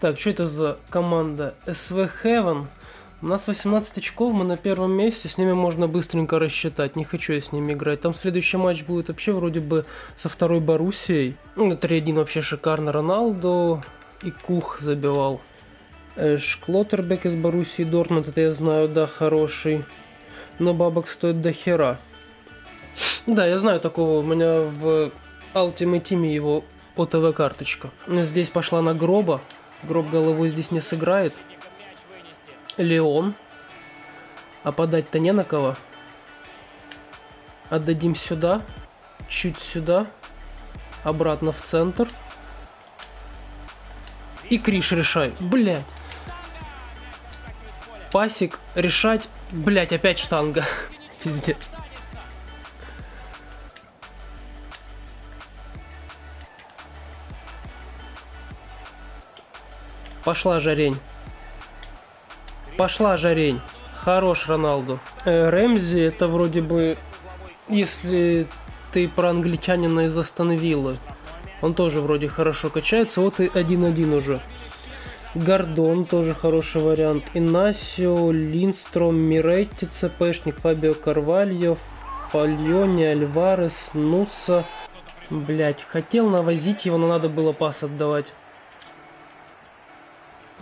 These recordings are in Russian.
Так, что это за команда? СВ Heaven. У нас 18 очков, мы на первом месте, с ними можно быстренько рассчитать. Не хочу я с ними играть. Там следующий матч будет вообще вроде бы со второй Боруссией. Ну, 3-1 вообще шикарно. Роналдо и Кух забивал. Эш Клоттербек из Боруссии Дортмунд, это я знаю, да, хороший. Но бабок стоит до хера. Да, я знаю такого, у меня в Ultimate Team его ОТВ карточка. Здесь пошла на гроба. Гроб головой здесь не сыграет. Леон. А подать-то не на кого. Отдадим сюда. Чуть сюда. Обратно в центр. И Криш решай. Блять. Пасик решать. Блять, опять штанга. Пиздец. Пошла жарень. Пошла жарень. Хорош Роналду. Э, Рэмзи это вроде бы, если ты про англичанина из Астон. Он тоже вроде хорошо качается. Вот и 1-1 уже. Гордон тоже хороший вариант. Инасио, Линстром, Миретти, ЦПшник, Фабио Карвальо, Фальони, Альварес, Нуса. Блять, хотел навозить его, но надо было пас отдавать.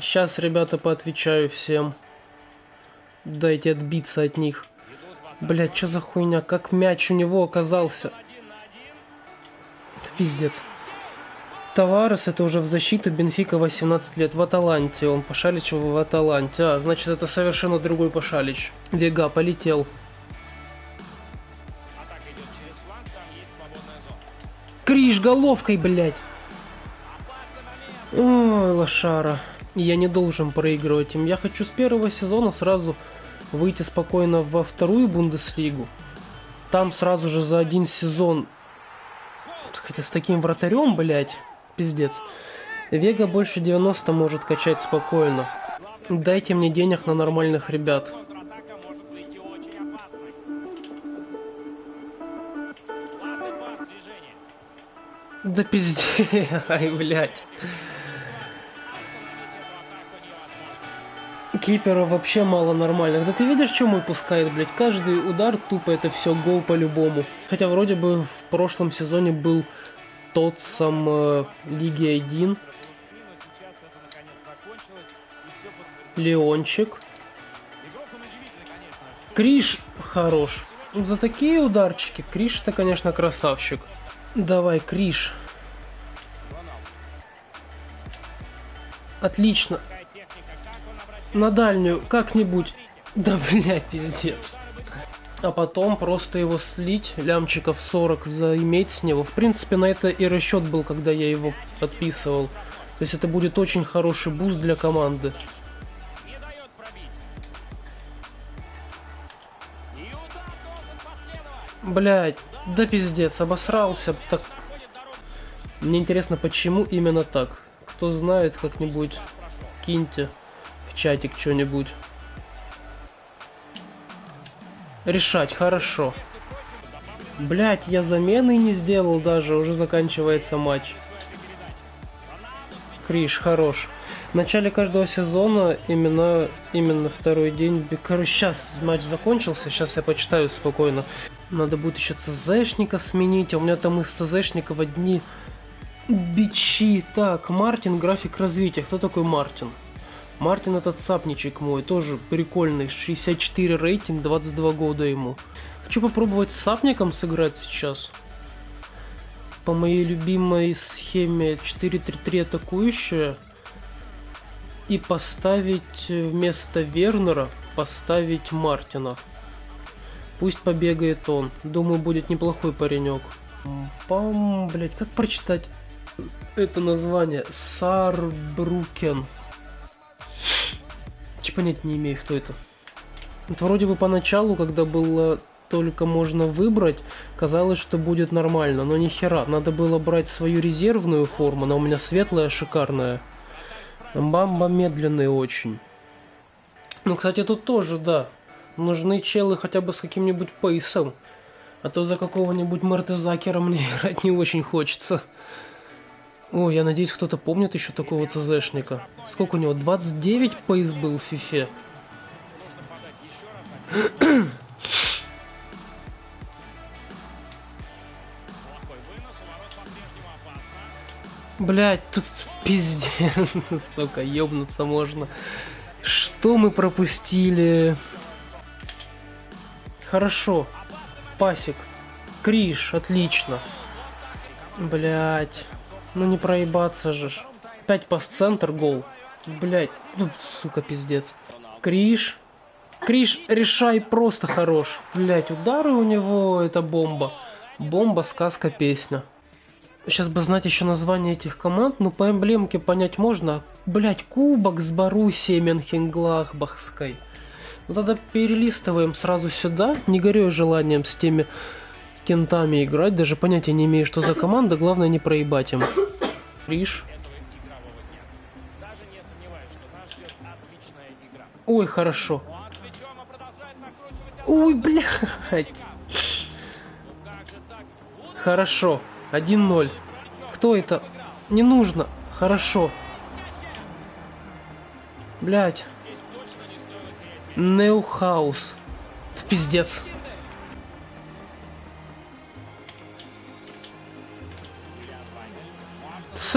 Сейчас, ребята, поотвечаю всем. Дайте отбиться от них. Блять, что за хуйня? Как мяч у него оказался? Пиздец. Таварес это уже в защиту Бенфика 18 лет в Аталанте. Он Пашалич в Аталанте. А, значит это совершенно другой Пашалич. Вега полетел. Криш головкой, блядь. Ой, лошара. Я не должен проигрывать им. Я хочу с первого сезона сразу выйти спокойно во вторую Бундеслигу. Там сразу же за один сезон... Хотя с таким вратарем, блядь, пиздец. Вега больше 90 может качать спокойно. Дайте мне денег на нормальных ребят. Да пиздец, ай, блядь. Кипера вообще мало нормальных. Да ты видишь, что мой пускает, блядь? Каждый удар тупо это все гол по-любому. Хотя вроде бы в прошлом сезоне был тот сам э, Лиги 1. Леончик. Криш хорош. За такие ударчики Криш-то, конечно, красавчик. Давай, Криш. Отлично на дальнюю как-нибудь. Да, блядь, пиздец. А потом просто его слить, лямчиков 40 заиметь с него. В принципе, на это и расчет был, когда я его подписывал. То есть это будет очень хороший буст для команды. Блять, да пиздец, обосрался. Так. Мне интересно, почему именно так. Кто знает, как-нибудь киньте чатик что-нибудь. Решать, хорошо. Блять, я замены не сделал даже, уже заканчивается матч. Криш, хорош. В начале каждого сезона именно, именно второй день... Короче, сейчас матч закончился, сейчас я почитаю спокойно. Надо будет еще ЦЗшника сменить, а у меня там из ЦЗшников одни бичи. Так, Мартин, график развития. Кто такой Мартин? Мартин этот сапничек мой, тоже прикольный, 64 рейтинг, 22 года ему. Хочу попробовать с сапником сыграть сейчас. По моей любимой схеме 4-3-3 атакующая. И поставить вместо Вернера, поставить Мартина. Пусть побегает он. Думаю, будет неплохой паренек. Пам, блять, как прочитать это название? Сарбрукен. Че понять не имею, кто это. Это вроде бы поначалу, когда было только можно выбрать, казалось, что будет нормально, но ни. Надо было брать свою резервную форму, она у меня светлая, шикарная. Бамба медленный очень. Ну, кстати, тут тоже, да. Нужны челы хотя бы с каким-нибудь пейсом. А то за какого-нибудь Мертезакера мне играть не очень хочется. О, я надеюсь, кто-то помнит еще такого ЦЗшника. Сколько у него? 29 пейс был в фифе. Блять, тут пиздец, сука, ёбнуться можно. Что мы пропустили? Хорошо. Пасик. Криш, отлично. Блять. Ну не проебаться же. Опять пас-центр, гол. Блять, ну, сука, пиздец. Криш. Криш, решай, просто хорош. Блять, удары у него, это бомба. Бомба, сказка, песня. Сейчас бы знать еще название этих команд, но по эмблемке понять можно. Блять, кубок с Боруссией Менхенглахбахской. Ну, тогда перелистываем сразу сюда, не горю желанием с теми кентами играть, даже понятия не имею, что за команда, главное не проебать им. Риш. Ой, хорошо. Ой, блядь. Хорошо. 1-0. Кто это? Не нужно. Хорошо. Блять. Неухаус. Пиздец.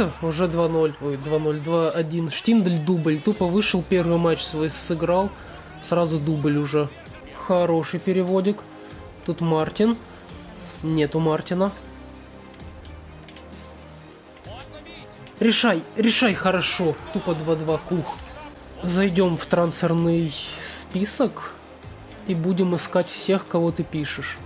Все, уже 2-0. Ой, 2-0, 2-1. Штиндель дубль. Тупо вышел первый матч свой, сыграл. Сразу дубль уже. Хороший переводик. Тут Мартин. Нету Мартина. Решай, решай хорошо. Тупо 2-2 кух. Зайдем в трансферный список и будем искать всех, кого ты пишешь.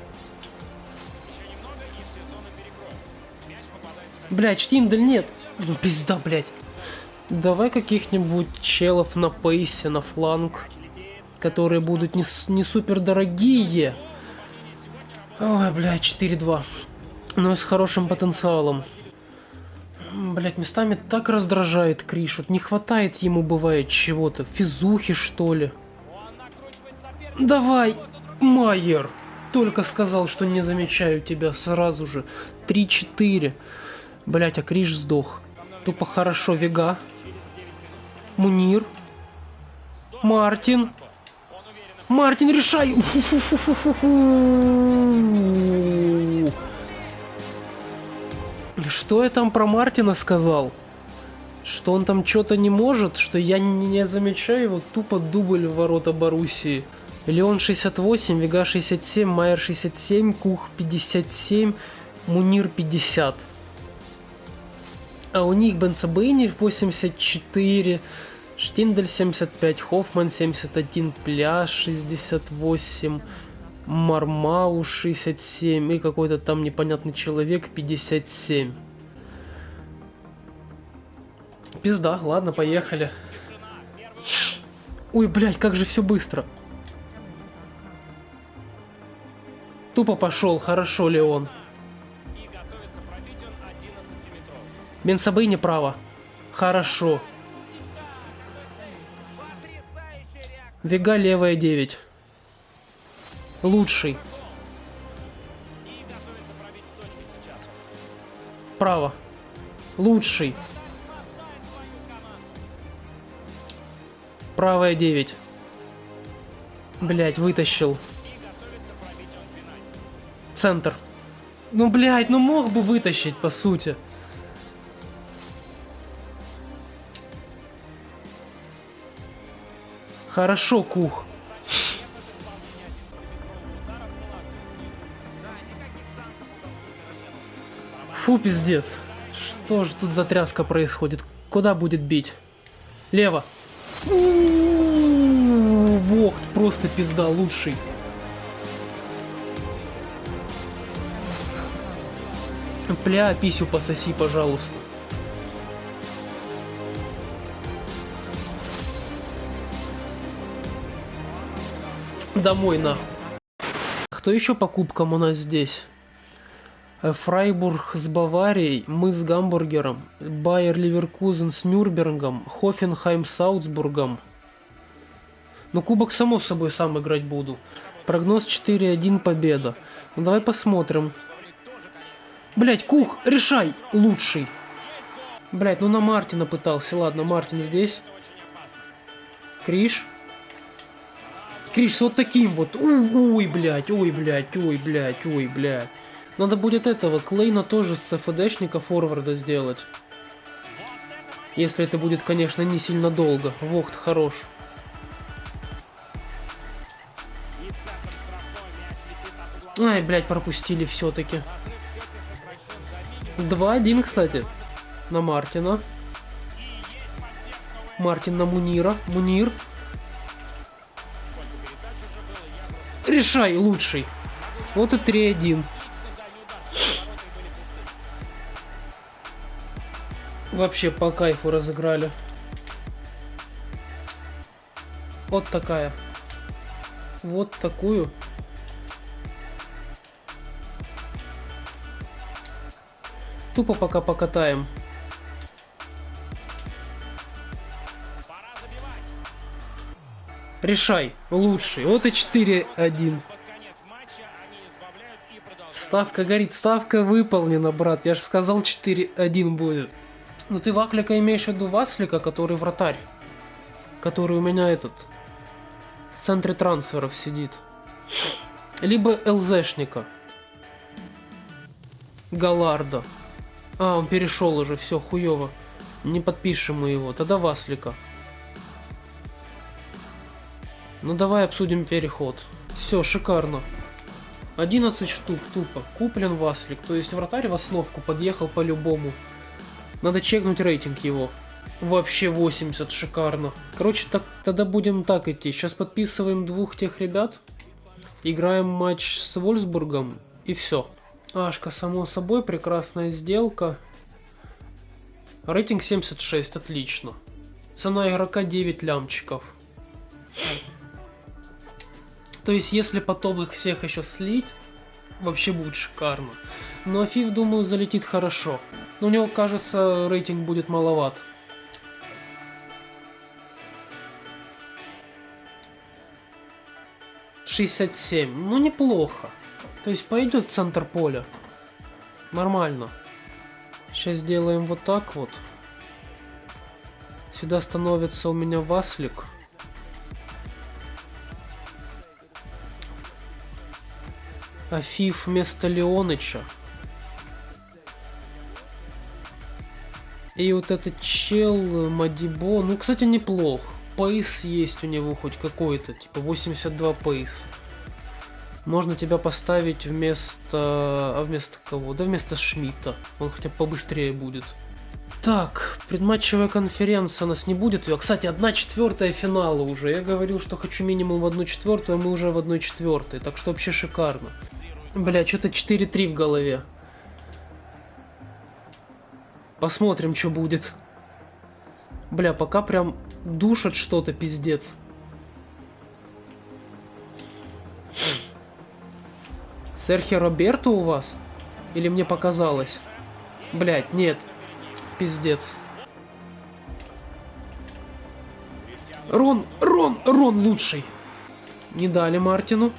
Блять, Штиндель нет. Ну пизда, блять. Давай каких-нибудь челов на пейсе, на фланг, которые будут не, не супер дорогие. Ой, блядь, 4-2. Но с хорошим потенциалом. Блять, местами так раздражает Криш. Вот не хватает ему, бывает, чего-то. Физухи, что ли. Давай, Майер. Только сказал, что не замечаю тебя сразу же. 3-4. Блять, а Криш сдох. Тупо хорошо, Вега. Мунир. Мартин. Мартин, решай! Что я там про Мартина сказал? Что он там что-то не может, что я не замечаю его тупо дубль в ворота Боруссии. Леон 68, Вега 67, Майер 67, Кух 57, Мунир 50. А у них Бенсабейни 84, Штиндель 75, Хоффман 71, Пляж 68, Мармау 67 и какой-то там непонятный человек 57. Пизда, ладно, поехали. Ой, блядь, как же все быстро. Тупо пошел, хорошо, Леон. Бенсабей неправо. Хорошо. Вега левая 9 лучший. Право. Лучший. Правая 9. Блять, вытащил. Центр. Ну, блядь, ну мог бы вытащить, по сути. Хорошо, Кух. Фу, пиздец. Что же тут за тряска происходит? Куда будет бить? Лево. Вохт, просто пизда, лучший. Пля, писю пососи, пожалуйста. Домой, нахуй. Кто еще по кубкам у нас здесь? Э, Фрайбург с Баварией, мы с Гамбургером, Байер Ливеркузен с Нюрнбергом, Хофенхайм с Аутсбургом. Ну, кубок, само собой, сам играть буду. Прогноз 4-1 победа. Ну, давай посмотрим. Блять, Кух, решай, лучший. Блять, ну на Мартина пытался. Ладно, Мартин здесь. Криш. Криш вот таким вот. Ой, блядь, ой, блядь, ой, блядь, ой, блядь. Надо будет этого Клейна тоже с ЦФДшника форварда сделать. Если это будет, конечно, не сильно долго. Вохт хорош. Ай, блядь, пропустили все-таки. 2-1, кстати. На Мартина. Мартин на Мунира. Мунир. Решай, лучший. Вот и 3-1. Вообще по кайфу разыграли. Вот такая. Вот такую. Тупо пока покатаем. Решай, лучший. Вот и 4-1. Ставка горит, ставка выполнена, брат. Я же сказал 4-1 будет. Ну ты Ваклика имеешь в виду Васлика, который вратарь? Который у меня этот... В центре трансферов сидит. Либо ЛЗшника. Галарда. А, он перешел уже, все, хуево. Не подпишем мы его. Тогда Васлика. Ну давай обсудим переход. Все, шикарно. 11 штук тупо. Куплен Васлик. То есть вратарь в основку подъехал по-любому. Надо чекнуть рейтинг его. Вообще 80, шикарно. Короче, так, тогда будем так идти. Сейчас подписываем двух тех ребят. Играем матч с Вольсбургом. И все. Ашка, само собой, прекрасная сделка. Рейтинг 76, отлично. Цена игрока 9 лямчиков. То есть, если потом их всех еще слить, вообще будет шикарно. Но Афиф, думаю, залетит хорошо. Но у него, кажется, рейтинг будет маловат. Шестьдесят семь. Ну, неплохо. То есть пойдет в центр поля. Нормально. Сейчас сделаем вот так вот. Сюда становится у меня Васлик. Афиф вместо Леоныча. И вот этот чел Мадибо, ну, кстати, неплох. Пейс есть у него хоть какой-то, типа 82 пейс. Можно тебя поставить вместо... А вместо кого? Да вместо Шмидта. Он хотя бы побыстрее будет. Так, предматчевая конференция у нас не будет ее. Кстати, одна четвертая финала уже. Я говорил, что хочу минимум в одну четвертую, а мы уже в одной четвертой. Так что вообще шикарно. Бля, что-то 4-3 в голове. Посмотрим, что будет. Бля, пока прям душат что-то, пиздец. Серхи Роберто у вас? Или мне показалось? Блять, нет. Пиздец. Рон, Рон, Рон лучший. Не дали Мартину.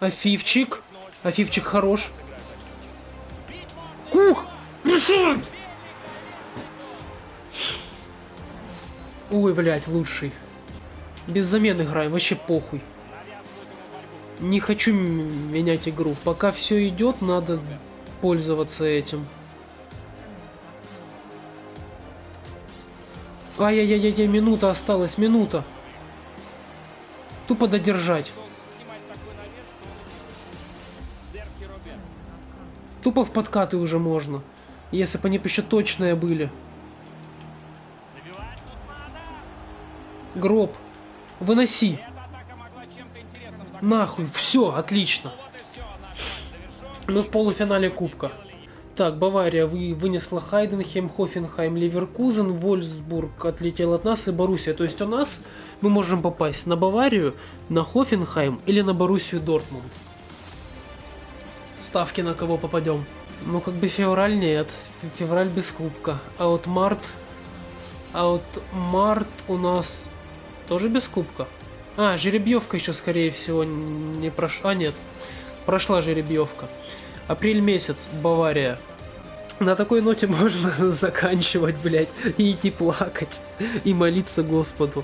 Афивчик. Афивчик хорош. Кух! Решает! Ой, блядь, лучший. Без замен играем, вообще похуй не хочу менять игру. Пока все идет, надо пользоваться этим. Ай-яй-яй-яй, минута осталась, минута. Тупо додержать. Тупо в подкаты уже можно. Если бы они еще точные были. Гроб. Выноси. Нахуй, все, отлично. Мы в полуфинале Кубка. Так, Бавария вы, вынесла Хайденхем, Хофенхайм, Ливеркузен, Вольсбург отлетел от нас и Боруссия. То есть у нас мы можем попасть на Баварию, на Хофенхайм или на Боруссию Дортмунд. Ставки на кого попадем? Ну, как бы февраль нет. Февраль без кубка. А вот март... А вот март у нас тоже без кубка. А, жеребьевка еще, скорее всего, не прошла. А, нет. Прошла жеребьевка. Апрель месяц, Бавария. На такой ноте можно заканчивать, блядь, и идти плакать, и молиться Господу.